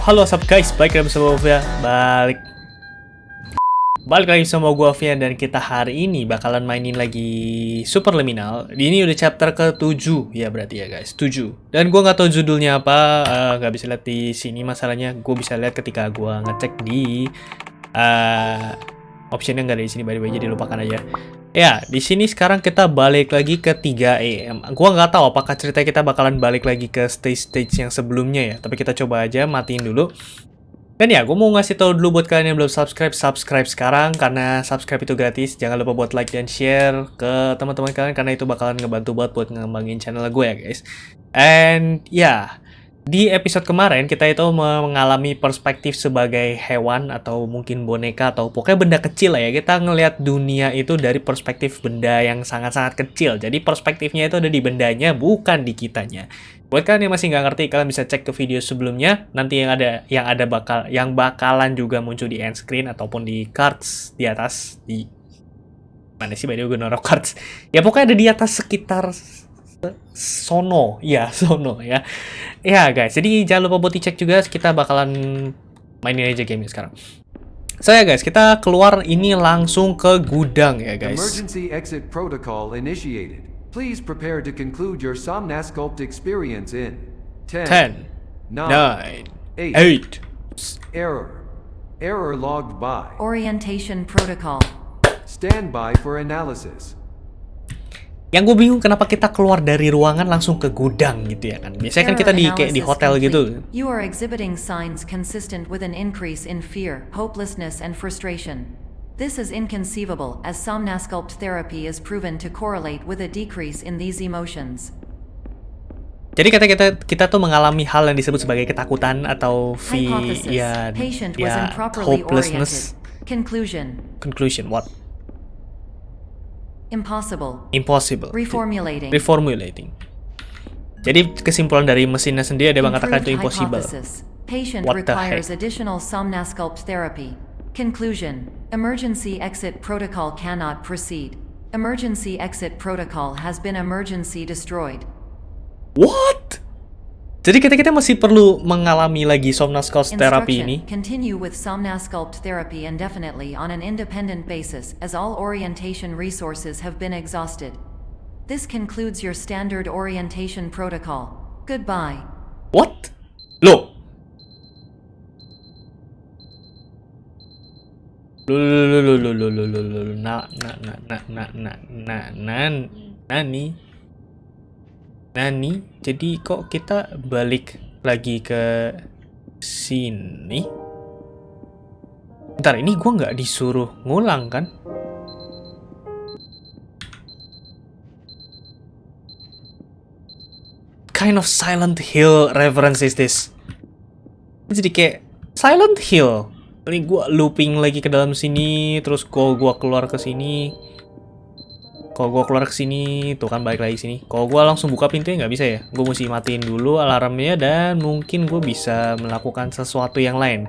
halo what's up guys, balik lagi bersama gue Balik. Balik lagi sama gue Vian dan kita hari ini bakalan mainin lagi Super Liminal. Ini udah chapter ke-7 ya berarti ya guys, 7 Dan gue nggak tahu judulnya apa, eh, nggak bisa lihat di sini masalahnya. Gue bisa lihat ketika gue ngecek di uh, Optionnya nggak ada di sini by the way, jadi lupakan aja Ya, di sini sekarang kita balik lagi ke 3 AM. Gua nggak tahu apakah cerita kita bakalan balik lagi ke stage-stage yang sebelumnya ya. Tapi kita coba aja matiin dulu. Dan ya, gue mau ngasih tahu dulu buat kalian yang belum subscribe, subscribe sekarang karena subscribe itu gratis. Jangan lupa buat like dan share ke teman-teman kalian karena itu bakalan ngebantu banget buat ngembangin channel gue ya guys. And ya, yeah, di episode kemarin kita itu mengalami perspektif sebagai hewan atau mungkin boneka atau pokoknya benda kecil lah ya. Kita ngelihat dunia itu dari perspektif benda yang sangat-sangat kecil. Jadi perspektifnya itu ada di bendanya bukan di kitanya. Buat kalian yang masih nggak ngerti, kalian bisa cek ke video sebelumnya. Nanti yang ada yang ada bakal yang bakalan juga muncul di end screen ataupun di cards di atas di mana sih by the way gue cards. Ya pokoknya ada di atas sekitar sono ya sono ya ya guys jadi jangan lupa buat dicek juga kita bakalan mainin aja game sekarang so ya guys kita keluar ini langsung ke gudang ya guys Emergency exit protocol initiated. Please prepare to conclude your Somnasculpt experience in 10, 10 9, 9 8. 8 Error. Error logged by. Orientation protocol. Stand by for analysis. Yang gue bingung kenapa kita keluar dari ruangan langsung ke gudang gitu ya kan biasanya kan kita di kayak di hotel gitu. You are exhibiting signs consistent with an increase in fear, hopelessness, and frustration. This is inconceivable as Somnasculpt therapy is proven to correlate with a decrease in these emotions. jadi kata kita kita tuh mengalami hal yang disebut sebagai ketakutan atau Hypothesis. ya ya hopelessness oriented. Conclusion. conclusion what Impossible. impossible Reformulating. reformulating. Jadi kesimpulan dari mesinnya sendiri dia mengatakan itu impossible. Patient What the requires heck? additional Somnasculpt therapy. Conclusion. Emergency exit protocol cannot proceed. Emergency exit protocol has been emergency destroyed. What? Jadi kita kita masih perlu mengalami lagi somnasculpt therapy ini. Continue with Somnasculpt therapy indefinitely on an independent basis as all orientation resources have been exhausted. This concludes your standard orientation protocol. Goodbye. What? Loh. Loh, loh, loh, loh, loh, loh, loh, loh, loh, na, na, na, na, na, na, na, nan, nani, nani, jadi kok kita balik lagi ke sini? Bentar, ini gua nggak disuruh ngulang kan? kind of Silent Hill reference is this? Jadi kayak Silent Hill. Ini gua looping lagi ke dalam sini, terus kalau gua keluar ke sini, kalau gua keluar ke sini, tuh kan balik lagi sini. Kalau gua langsung buka pintunya nggak bisa ya. Gue mesti matiin dulu alarmnya dan mungkin gue bisa melakukan sesuatu yang lain.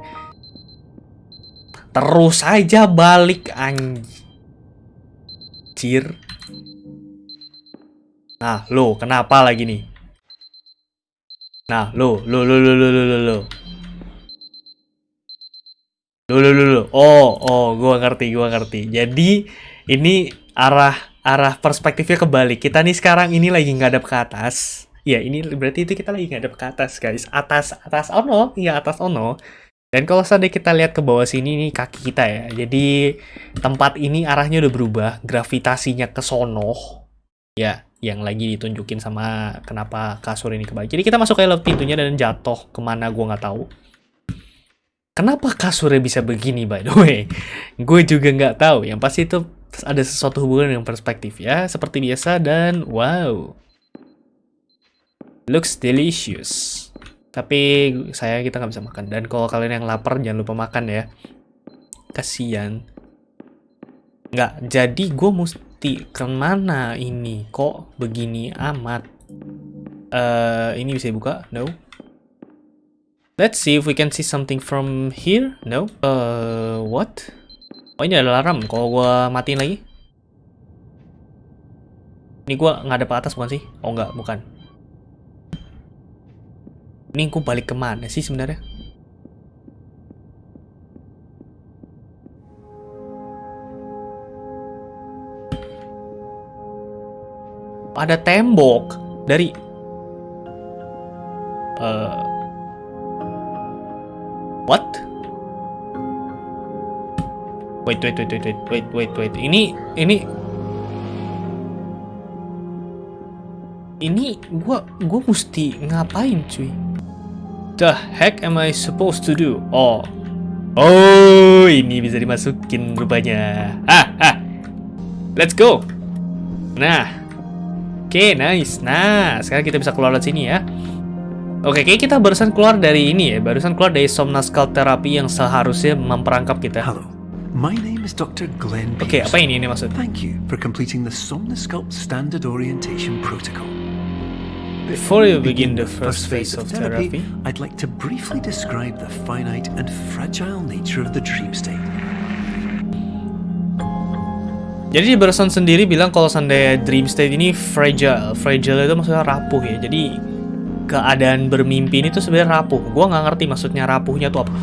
Terus aja balik anjir. Nah, lo kenapa lagi nih? Nah, lo, lo, lo, lo, lo, lo, lo, lo. Lo, lo, lo, lo. Oh, oh, gua ngerti, gua ngerti. Jadi, ini arah arah perspektifnya kebalik. Kita nih sekarang ini lagi ngadep ke atas. Ya, ini berarti itu kita lagi ngadep ke atas, guys. Atas, atas ono. Iya, atas ono. Dan kalau seandainya kita lihat ke bawah sini, ini kaki kita ya. Jadi, tempat ini arahnya udah berubah. Gravitasinya ke sono. Ya, yang lagi ditunjukin sama kenapa kasur ini kebalik. Jadi kita masuk ke lewat pintunya dan jatuh ke mana gue nggak tahu. Kenapa kasurnya bisa begini by the way? Gue juga nggak tahu. Yang pasti itu ada sesuatu hubungan dengan perspektif ya. Seperti biasa dan wow. Looks delicious. Tapi saya kita nggak bisa makan. Dan kalau kalian yang lapar jangan lupa makan ya. Kasian. Nggak, jadi gue mesti ke mana ini? Kok begini amat? Eh, ini bisa dibuka? No. Let's see if we can see something from here. No. Uh, what? Oh ini ada alarm, kalau gue matiin lagi Ini gue ngadep ke atas bukan sih? Oh enggak, bukan Ini gue balik ke mana sih sebenarnya? Ada tembok dari uh, What? Wait, wait, wait, wait, wait, wait, wait, wait. Ini, ini, ini, gua, gua mesti ngapain, cuy? The heck am I supposed to do? Oh, oh, ini bisa dimasukin rupanya. Ah. Let's go. Nah, oke, okay, nice. Nah, sekarang kita bisa keluar dari sini ya. Oke, kayak kita barusan keluar dari ini ya, barusan keluar dari Somnascal Therapy yang seharusnya memperangkap kita. Hello. My name is Dr. Glenn Oke, Pearson. apa ini ini maksud? Thank you for completing the Somnosculpt Standard Orientation Protocol. Before you begin the first phase of therapy, I'd like to briefly describe the finite and fragile nature of the dream state. Jadi barusan sendiri bilang kalau seandainya dream state ini fragile, fragile itu maksudnya rapuh ya. Jadi keadaan bermimpi ini tuh sebenarnya rapuh. Gua nggak ngerti maksudnya rapuhnya tuh apa.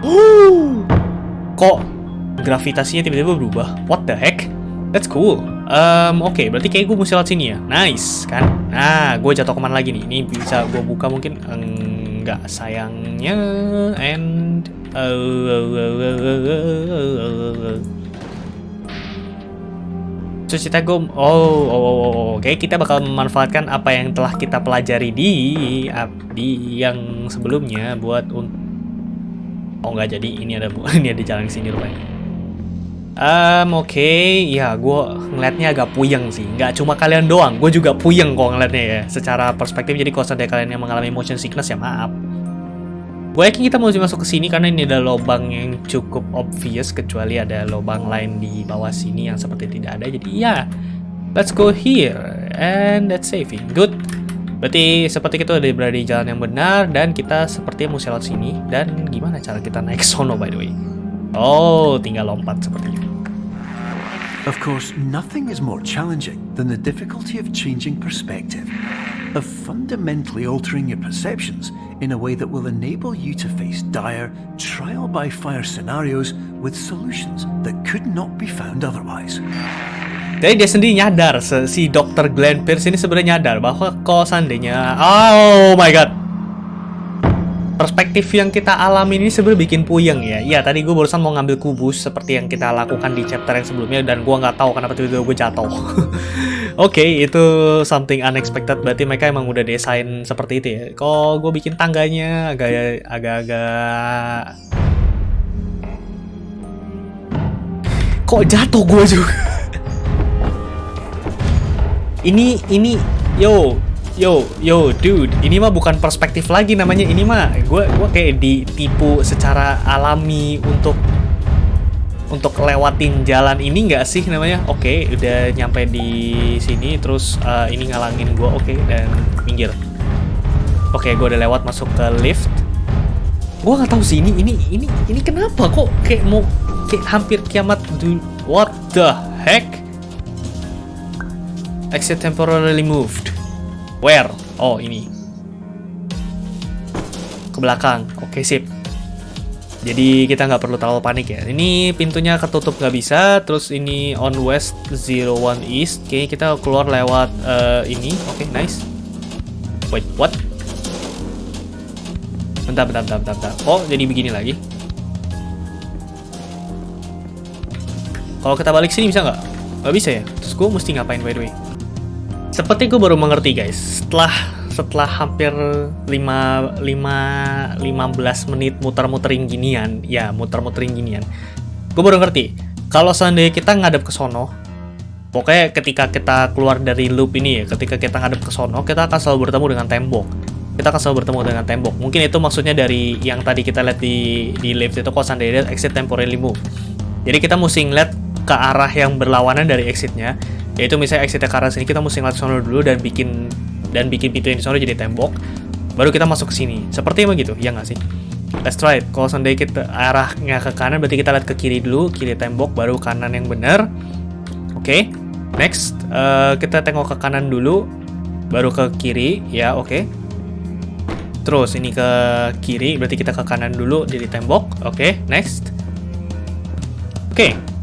Uh, kok gravitasinya tiba-tiba berubah? What the heck? That's cool. Um, Oke, berarti kayak gue mesti lewat sini ya. Nice, kan? Nah, gue jatuh ke mana lagi nih? Ini bisa gue buka mungkin? Enggak, sayangnya. And... Terus kita gue, oh, oh, oh, oh, oke, kita bakal memanfaatkan apa yang telah kita pelajari di di yang sebelumnya buat Oh nggak jadi, ini ada ini ada jalan sini rupanya. Um, oke, ya gue ngeliatnya agak puyeng sih. Nggak cuma kalian doang, gue juga puyeng kok ngeliatnya ya. Secara perspektif, jadi kalau seandainya kalian yang mengalami motion sickness ya maaf. Gue yakin kita mesti masuk ke sini karena ini ada lubang yang cukup obvious kecuali ada lubang lain di bawah sini yang seperti tidak ada. Jadi ya, let's go here and that's saving. Good. Berarti seperti kita udah berada di jalan yang benar dan kita sepertinya mesti lewat sini. Dan gimana cara kita naik sono by the way? Oh, tinggal lompat sepertinya. Of course, nothing is more challenging than the difficulty of changing perspective, of fundamentally altering your perceptions in a way that will enable you to face dire, trial by fire scenarios with solutions that could not be found otherwise. Jadi dia sendiri nyadar, si Dr. Glenn Pierce ini sebenarnya nyadar bahwa kalau seandainya, oh my god, perspektif yang kita alami ini sebenarnya bikin puyeng ya. Iya, tadi gue barusan mau ngambil kubus seperti yang kita lakukan di chapter yang sebelumnya dan gue nggak tahu kenapa tiba-tiba gue jatuh. Oke, itu something unexpected. Berarti mereka emang udah desain seperti itu ya. Kok gue bikin tangganya agak agak-agak kok jatuh gue juga. ini ini yo yo yo dude ini mah bukan perspektif lagi namanya. Ini mah gue gue kayak ditipu secara alami untuk untuk lewatin jalan ini nggak sih namanya? Oke udah nyampe di sini terus uh, ini ngalangin gue oke dan minggir. Oke gue udah lewat masuk ke lift. Gue nggak tahu sih ini ini ini ini kenapa kok kayak mau kayak hampir kiamat what the heck? Exit temporarily moved Where? Oh, ini. Ke belakang. Oke, sip. Jadi kita nggak perlu terlalu panik ya. Ini pintunya ketutup nggak bisa. Terus ini on west 01 east. Oke, kita keluar lewat eh, ini. Oke, nice. Wait, what? Bentar, bentar, bentar, bentar, bentar. Oh, jadi begini lagi. Kalau kita balik sini bisa nggak? Nggak bisa ya? Terus gue mesti ngapain by the way? Seperti gue baru mengerti guys, setelah setelah hampir 5, 5, 15 menit muter-muterin ginian, ya muter-muterin ginian, gue baru ngerti, kalau seandainya kita ngadep ke sono, pokoknya ketika kita keluar dari loop ini ya, ketika kita ngadep ke sono, kita akan selalu bertemu dengan tembok. Kita akan selalu bertemu dengan tembok. Mungkin itu maksudnya dari yang tadi kita lihat di, di lift itu, kalau seandainya exit temporarily move. Jadi kita mesti ngeliat ke arah yang berlawanan dari exitnya, yaitu misalnya exitnya ke arah sini kita mesti ngeliat sono dulu dan bikin dan bikin pintu yang di sono jadi tembok. Baru kita masuk ke sini. Seperti emang gitu? Ya nggak sih? Let's try it. Kalau seandainya kita arahnya ke kanan berarti kita lihat ke kiri dulu kiri tembok baru kanan yang benar. Oke next eh, kita tengok ke kanan dulu baru ke kiri. Ya oke. Terus ini ke kiri berarti kita ke kanan dulu jadi tembok. Oke next. Oke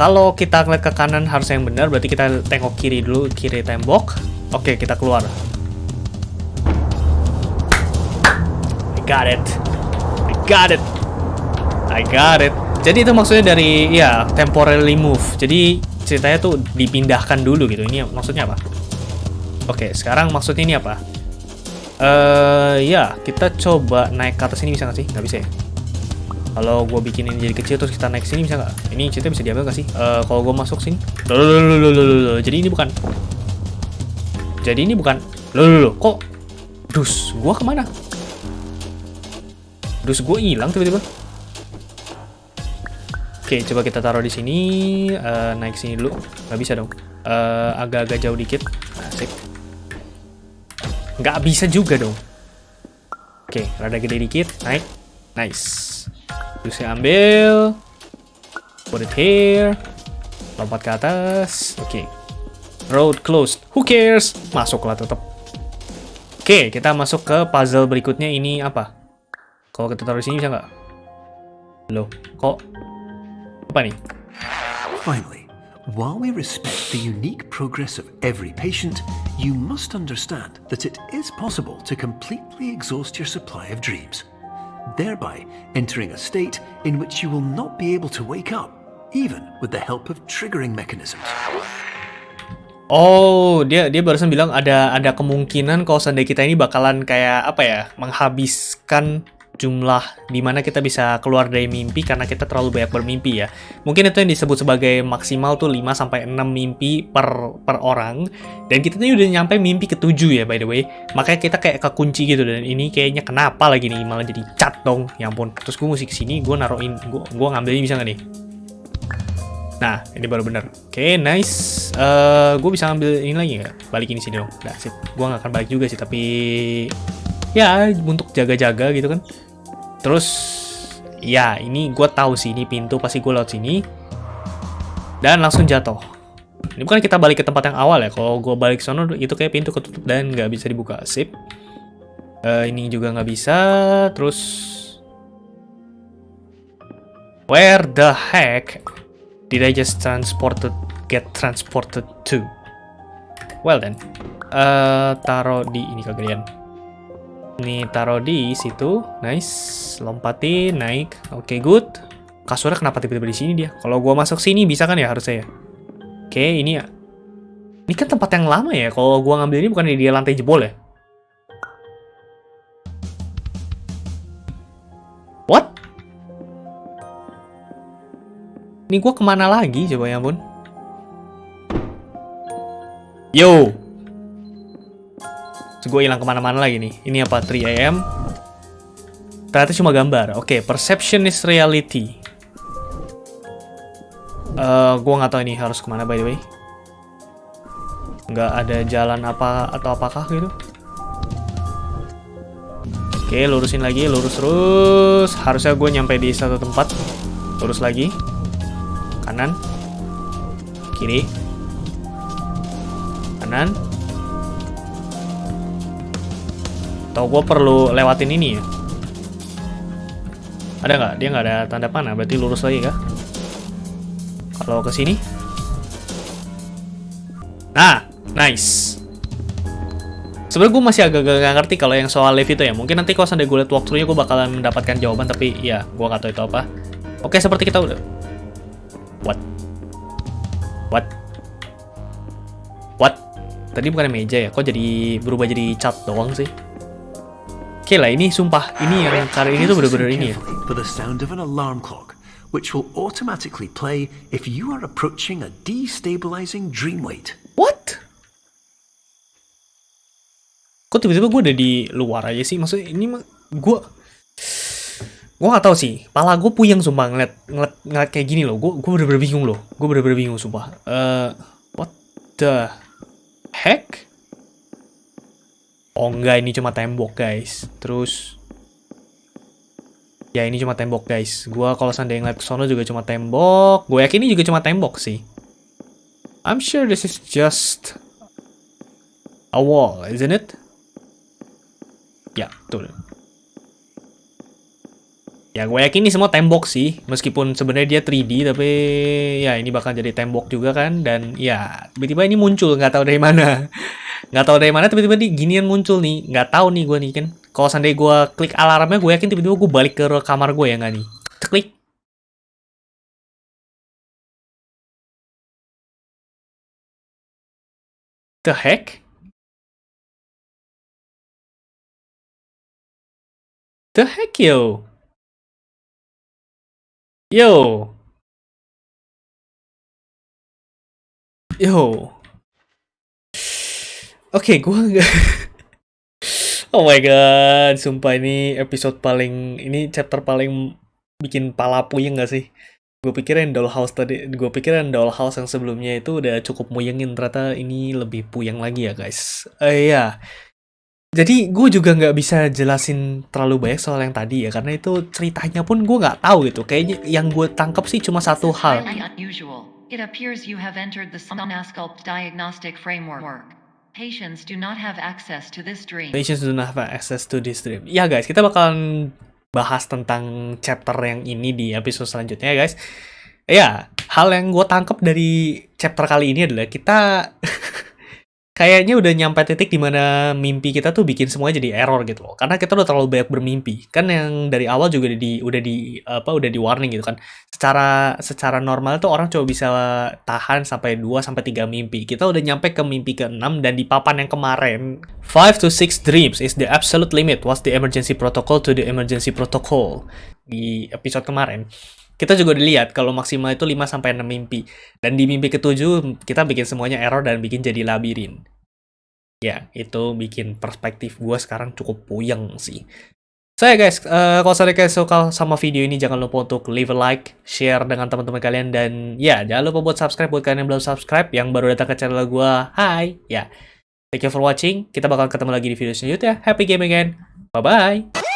kalau kita ngeliat ke kanan harus yang benar, berarti kita tengok kiri dulu, kiri tembok. Oke, kita keluar. I got it. I got it. I got it. Jadi itu maksudnya dari ya temporarily move. Jadi ceritanya tuh dipindahkan dulu gitu. Ini maksudnya apa? Oke, sekarang maksudnya ini apa? Eh ya, kita coba naik ke atas ini bisa nggak sih? Nggak bisa ya? Kalau gue bikin ini jadi kecil terus kita naik sini bisa nggak? Ini ceritanya bisa diambil nggak sih? Eh kalau gue masuk sini, loh. jadi ini bukan. Jadi ini bukan. Loh, loh, loh. kok? Dus, gue ke mana? Dus gue hilang tiba-tiba. Oke, coba kita taruh di sini, eh, naik sini dulu. Nggak bisa dong. Eh, Agak-agak jauh dikit. Asik. Nggak bisa juga dong. Oke, rada gede dikit, naik. Nice. Terus saya ambil. Put it here. Lompat ke atas. Oke. Road closed. Who cares? Masuklah tetap. Oke, kita masuk ke puzzle berikutnya. Ini apa? Kalau kita taruh di sini bisa nggak? Loh, kok? Apa nih? Finally, while we respect the unique progress of every patient, you must understand that it is possible to completely exhaust your supply of dreams, thereby entering a state in which you will not be able to wake up, even with the help of triggering mechanisms. Oh, dia dia barusan bilang ada ada kemungkinan kalau seandainya kita ini bakalan kayak apa ya, menghabiskan jumlah di mana kita bisa keluar dari mimpi karena kita terlalu banyak bermimpi ya. Mungkin itu yang disebut sebagai maksimal tuh 5 sampai 6 mimpi per per orang dan kita ini udah nyampe mimpi ketujuh ya by the way. Makanya kita kayak kekunci gitu dan ini kayaknya kenapa lagi nih malah jadi cat dong. Ya ampun. Terus gue mesti ke sini, gue naruhin, gue gue ngambil ini bisa nggak nih? Nah, ini baru bener. Oke, nice. Eh, gue bisa ambil ini lagi nggak? Balikin sini dong. Nah, sip. Gue nggak akan balik juga sih, tapi ya untuk jaga-jaga gitu kan. Terus, ya ini gue tahu sih ini pintu pasti gue lewat sini dan langsung jatuh. Ini bukan kita balik ke tempat yang awal ya. Kalau gue balik sana itu kayak pintu ketutup dan nggak bisa dibuka. Sip. Eh, ini juga nggak bisa. Terus, where the heck did I just transported get transported to? Well then, eh taruh di ini kalian. Ini taruh di situ, nice. Lompatin, naik, oke good. Kasurnya kenapa tiba-tiba di sini dia? Kalau gua masuk sini bisa kan ya harusnya ya? Oke, ini ya. Ini kan tempat yang lama ya. Kalau gua ngambil ini bukan di lantai jebol ya? What? Ini gua ke mana lagi coba ya ampun? Yo! Terus gue hilang ke mana-mana lagi nih. Ini apa? 3 AM. Ternyata cuma gambar. Oke, perception is reality. Eh, gue nggak tahu ini harus ke mana by the way. Nggak ada jalan apa atau apakah gitu. Oke, lurusin lagi, lurus terus. Harusnya gue nyampe di satu tempat. Lurus lagi. Kanan. Kiri. Kanan. Atau gue perlu lewatin ini ya? Ada nggak? Dia nggak ada tanda panah, berarti lurus lagi kah? Kalau ke sini? Nah, nice. Sebenarnya gue masih agak gak ngerti kalau yang soal lift itu ya. Mungkin nanti kalau sampai gue lihat walkthrough-nya gue bakalan mendapatkan jawaban, tapi ya gue nggak tahu itu apa. Oke, seperti kita udah. What? What? What? Tadi bukan meja ya? Kok jadi berubah jadi cat doang sih? Oke lah, ini sumpah. Ini yang kali ini tuh bener-bener ini ya. for the sound of an alarm clock, which will automatically play if you are approaching a destabilizing dream weight. What? Kok tiba-tiba gue udah di luar aja sih? Maksudnya ini mah gue gue nggak tahu sih. Pala gue puyeng sumpah ngeliat, ngeliat, ngeliat kayak gini loh. Gue gue bener-bener bingung loh. Gue bener-bener bingung sumpah. Eh, what the heck? Oh enggak, ini cuma tembok guys. Terus ya ini cuma tembok guys. Gua kalau seandainya ngeliat ke sono juga cuma tembok. Gue yakin ini juga cuma tembok sih. I'm sure this is just a wall, isn't it? Ya, betul. Ya gue yakin ini semua tembok sih, meskipun sebenarnya dia 3D tapi ya ini bakal jadi tembok juga kan dan ya tiba-tiba ini muncul nggak tahu dari mana, nggak tahu dari mana tiba-tiba nih ginian muncul nih, nggak tahu nih gue nih kan. Kalau seandainya gue klik alarmnya gue yakin tiba-tiba gue balik ke kamar gue ya nggak nih. Klik. The heck? The heck yo? Yo. Yo. Oke, gua nggak. oh my god, sumpah ini episode paling ini chapter paling bikin pala puyeng gak sih? Gue pikirin Dollhouse tadi, gue pikirin Dollhouse yang sebelumnya itu udah cukup muyengin, ternyata ini lebih puyeng lagi ya guys. Eh uh, ya, jadi gue juga nggak bisa jelasin terlalu banyak soal yang tadi ya, karena itu ceritanya pun gue nggak tahu gitu. Kayaknya yang gue tangkap sih cuma satu hal. It appears you have entered the diagnostic framework. Patients do not have access to this dream. Patients do not have access to this dream. Ya guys, kita bakalan bahas tentang chapter yang ini di episode selanjutnya ya guys. Ya, hal yang gue tangkap dari chapter kali ini adalah kita kayaknya udah nyampe titik di mana mimpi kita tuh bikin semuanya jadi error gitu loh. Karena kita udah terlalu banyak bermimpi. Kan yang dari awal juga di udah di apa udah di warning gitu kan. Secara secara normal tuh orang coba bisa tahan sampai 2 sampai 3 mimpi. Kita udah nyampe ke mimpi ke-6 dan di papan yang kemarin 5 to 6 dreams is the absolute limit. What's the emergency protocol to the emergency protocol? Di episode kemarin kita juga dilihat kalau maksimal itu 5 sampai 6 mimpi. Dan di mimpi ketujuh kita bikin semuanya error dan bikin jadi labirin. Ya, itu bikin perspektif gue sekarang cukup puyeng sih. Saya so, guys, uh, kalau saya kalian suka sama video ini jangan lupa untuk leave a like, share dengan teman-teman kalian dan ya jangan lupa buat subscribe buat kalian yang belum subscribe yang baru datang ke channel gue. Hai, ya. Thank you for watching. Kita bakal ketemu lagi di video selanjutnya. Happy gaming again. Bye bye.